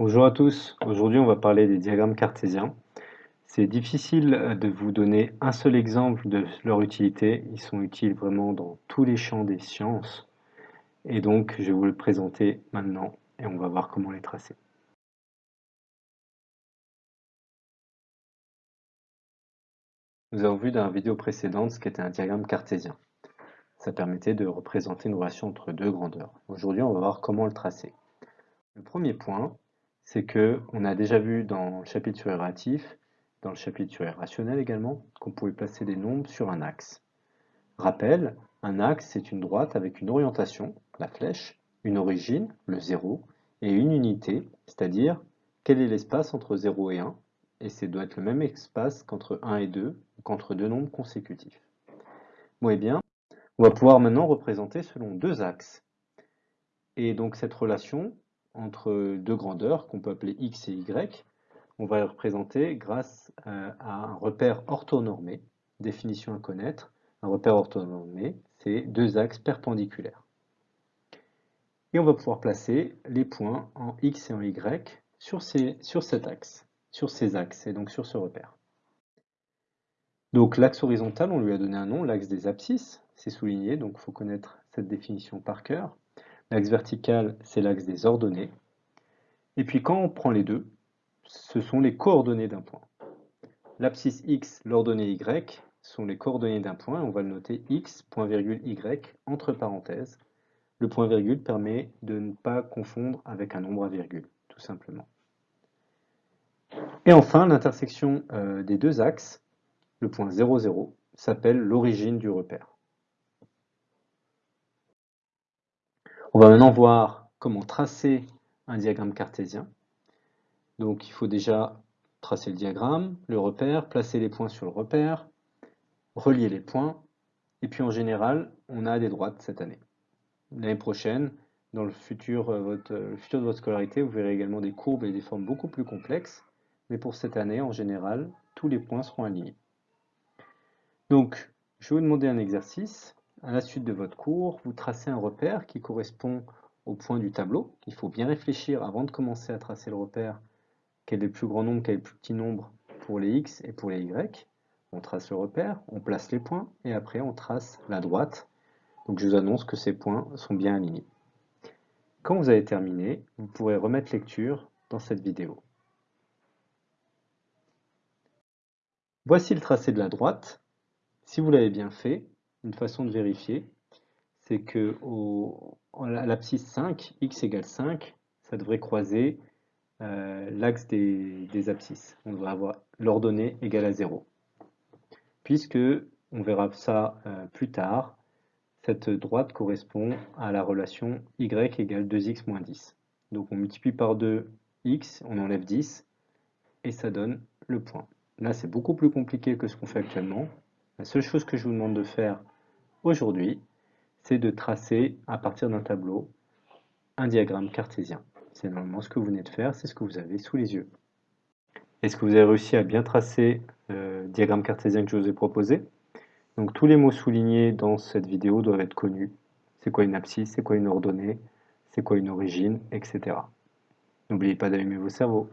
Bonjour à tous, aujourd'hui on va parler des diagrammes cartésiens. C'est difficile de vous donner un seul exemple de leur utilité, ils sont utiles vraiment dans tous les champs des sciences. Et donc je vais vous le présenter maintenant et on va voir comment les tracer. Nous avons vu dans la vidéo précédente ce qu'était un diagramme cartésien. Ça permettait de représenter une relation entre deux grandeurs. Aujourd'hui, on va voir comment le tracer. Le premier point, c'est que on a déjà vu dans le chapitre sur dans le chapitre sur les rationnels également, qu'on pouvait placer des nombres sur un axe. Rappel, un axe, c'est une droite avec une orientation, la flèche, une origine, le 0, et une unité, c'est-à-dire quel est l'espace entre 0 et 1, et c'est doit être le même espace qu'entre 1 et 2, ou qu'entre deux nombres consécutifs. Bon, et eh bien, on va pouvoir maintenant représenter selon deux axes. Et donc cette relation entre deux grandeurs, qu'on peut appeler x et y, on va la représenter grâce euh, à un repère orthonormé, définition à connaître. Un repère orthonormé, c'est deux axes perpendiculaires. Et on va pouvoir placer les points en x et en y sur, ces, sur cet axe sur ces axes et donc sur ce repère. Donc l'axe horizontal, on lui a donné un nom, l'axe des abscisses, c'est souligné, donc il faut connaître cette définition par cœur. L'axe vertical, c'est l'axe des ordonnées. Et puis quand on prend les deux, ce sont les coordonnées d'un point. L'abscisse x, l'ordonnée y, sont les coordonnées d'un point, on va le noter x, point virgule y, entre parenthèses. Le point virgule permet de ne pas confondre avec un nombre à virgule, tout simplement. Et enfin, l'intersection euh, des deux axes, le point 0, 0, s'appelle l'origine du repère. On va maintenant voir comment tracer un diagramme cartésien. Donc il faut déjà tracer le diagramme, le repère, placer les points sur le repère, relier les points, et puis en général, on a des droites cette année. L'année prochaine, dans le futur, euh, de votre scolarité, vous verrez également des courbes et des formes beaucoup plus complexes mais pour cette année, en général, tous les points seront alignés. Donc, je vais vous demander un exercice. À la suite de votre cours, vous tracez un repère qui correspond au point du tableau. Il faut bien réfléchir avant de commencer à tracer le repère, quel est le plus grand nombre, quel est le plus petit nombre pour les x et pour les y? On trace le repère, on place les points, et après on trace la droite. Donc je vous annonce que ces points sont bien alignés. Quand vous avez terminé, vous pourrez remettre lecture dans cette vidéo. Voici le tracé de la droite. Si vous l'avez bien fait, une façon de vérifier, c'est que à l'abscisse 5, x égale 5, ça devrait croiser euh, l'axe des, abscisses. On devrait avoir l'ordonnée égale à 0. Puisque, on verra ça euh, plus tard, cette droite correspond à la relation y égale 2x moins 10. Donc on multiplie par 2 x, on enlève 10, et ça donne le point. Là, c'est beaucoup plus compliqué que ce qu'on fait actuellement. La seule chose que je vous demande de faire aujourd'hui, c'est de tracer à partir d'un tableau un diagramme cartésien. C'est normalement ce que vous venez de faire, c'est ce que vous avez sous les yeux. Est-ce que vous avez réussi à bien tracer le diagramme cartésien que je vous ai proposé? Donc tous les mots soulignés dans cette vidéo doivent être connus. C'est quoi une abscisse, c'est quoi une ordonnée, c'est quoi une origine, etc. N'oubliez pas d'allumer vos cerveaux.